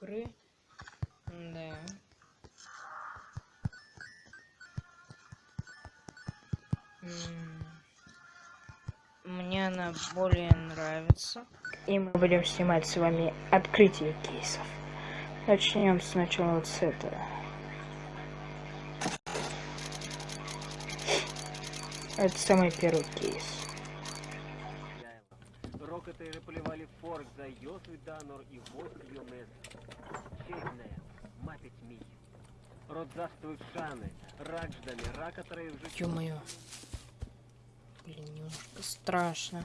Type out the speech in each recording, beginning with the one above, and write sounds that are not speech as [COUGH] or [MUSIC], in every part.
игры. Да. Мне она более нравится. И мы будем снимать с вами открытие кейсов. Начнем сначала вот с этого. Это самый первый кейс. Рокотери полювали форк за Йосу Данор і гостю Йомес. Чейне, мапить мій. Родзаствують шани, радждами, ракотери вже... Ё-моё. Блин, немножко страшно.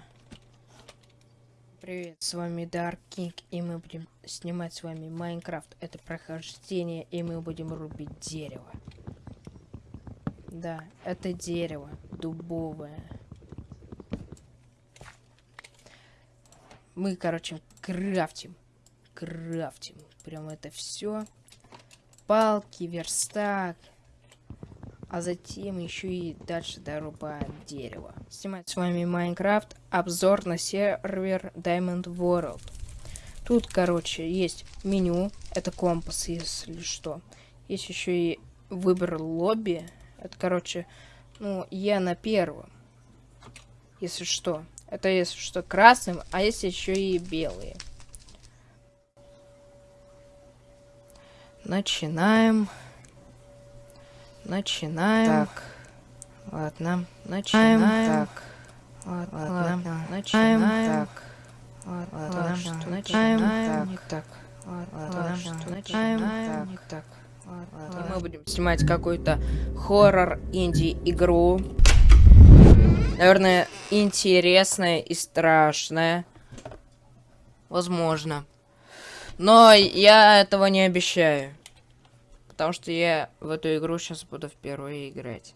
Привет, с вами Dark King, и мы будем снимать с вами Майнкрафт. Это прохождение, и мы будем рубить дерево. Да, это дерево дубовое. Мы, короче, крафтим. Крафтим. Прям это все. Палки, верстак. А затем еще и дальше дорубаем дерево. Снимать с вами Майнкрафт. Обзор на сервер Diamond World. Тут, короче, есть меню. Это компас, если что. Есть еще и выбор лобби. Это, короче, ну, я на первом. Если что. Это если что красным, а есть еще и белые. Начинаем. Начинаем. Так. Ладно. Начинаем. Так. Ладно. Ладно. Начинаем. Так. Ладно. Что начинаем? Так. Не так. Ладно. Что начинаем? Так. Не так. И мы будем снимать какую-то хоррор инди игру. Наверное, интересная и страшная. Возможно. Но я этого не обещаю. Потому что я в эту игру сейчас буду впервые играть.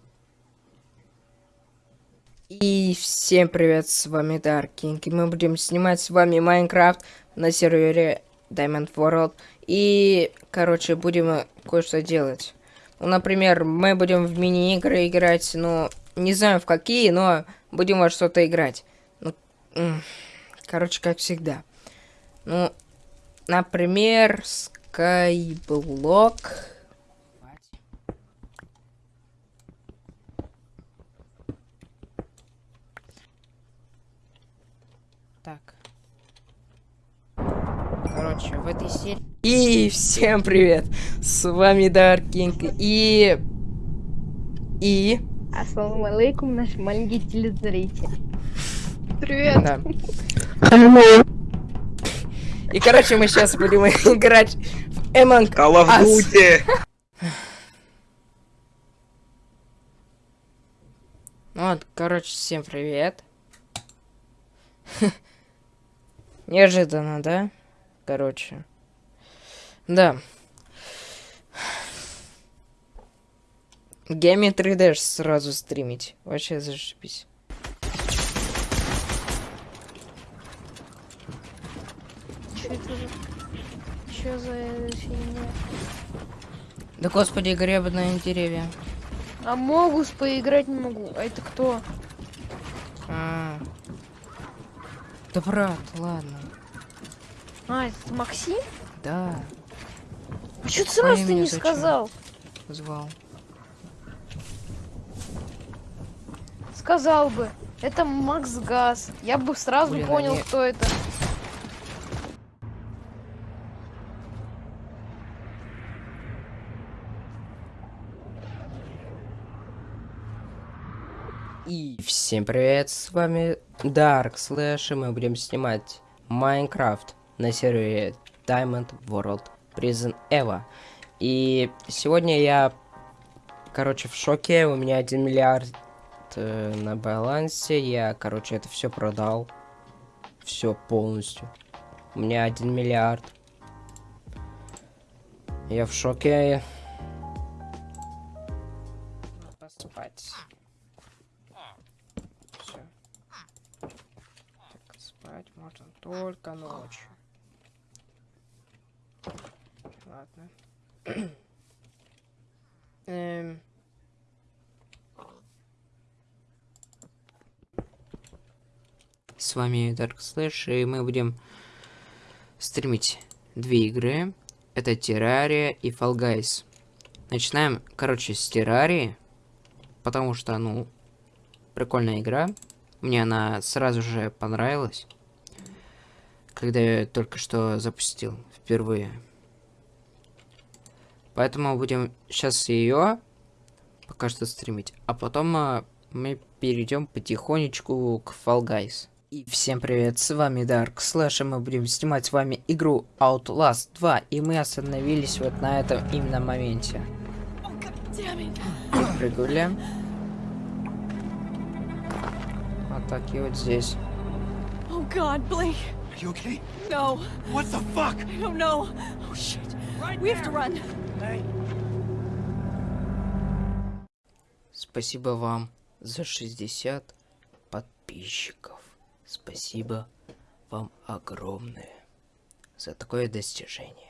И всем привет, с вами Даркинг. И мы будем снимать с вами Майнкрафт на сервере Diamond World. И, короче, будем кое-что делать. Ну, например, мы будем в мини-игры играть, ну, не знаю в какие, но будем во что-то играть. Ну, короче, как всегда. Ну, например, Skyblock. Так. Короче, в этой серии... И всем привет! С вами Dark King. И... И... Ассаламу алейкум, наш маленький телезритель. Привет! Да. И, короче, мы сейчас будем играть в Among of Duty. Вот, короче, всем привет. [LAUGHS] Неожиданно, да? Короче. Да. Geometry Dash сразу стримить. Вообще зашибись. Что это за... Фигня? Да господи, гребаные деревья. А могус поиграть не могу. А это кто? А, -а, -а. Да брат, ладно. А, это Максим? Да. А что ты сразу ты не зачем? сказал? Звал. Сказал бы. Это Макс Газ. Я бы сразу Блин, понял, они... кто это. И всем привет, с вами Dark Slash, и мы будем снимать Майнкрафт на сервере Diamond World Prison Eva. И сегодня я, короче, в шоке, у меня 1 миллиард э, на балансе, я, короче, это все продал, все полностью. У меня 1 миллиард. Я в шоке. Поспать. спать можно только ночью. Ладно. [CLEARS THROAT] эм... С вами Dark Slash, и мы будем стримить две игры. Это Террария и Fall Guys. Начинаем, короче, с Террарии. Потому что, ну, прикольная игра. Мне она сразу же понравилась. Когда я только что запустил впервые. Поэтому будем сейчас ее пока что стримить. А потом а, мы перейдем потихонечку к Fall Guys. И всем привет, с вами Dark Slash, и мы будем снимать с вами игру Outlast 2, и мы остановились вот на этом именно моменте. Прыгули. Вот так и вот здесь. Oh God, Blake. Are you okay? No, What the fuck? I don't know. Oh shit. we have to run. Спасибо вам за 60 подписчиков. Спасибо вам огромное за такое достижение.